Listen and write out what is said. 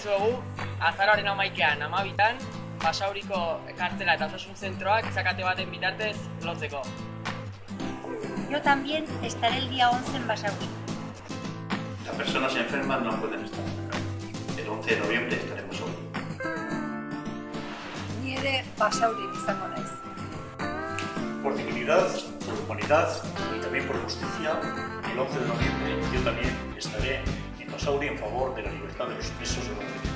dizuegu, azaroaren amaikean, amabitan, Basauriko kartzela eta osasun zentroak izakate baten bitartez lotzeko. Yo también estaré el día 11 en Basauri. Las personas enfermas no pueden estar. El 11 de noviembre estaremos hoy. Ni ere Basauri izango naiz. Por dignidad, por humanidad y también por justicia, el 11 de noviembre estaré en favor de la libertad de los presos de Madrid.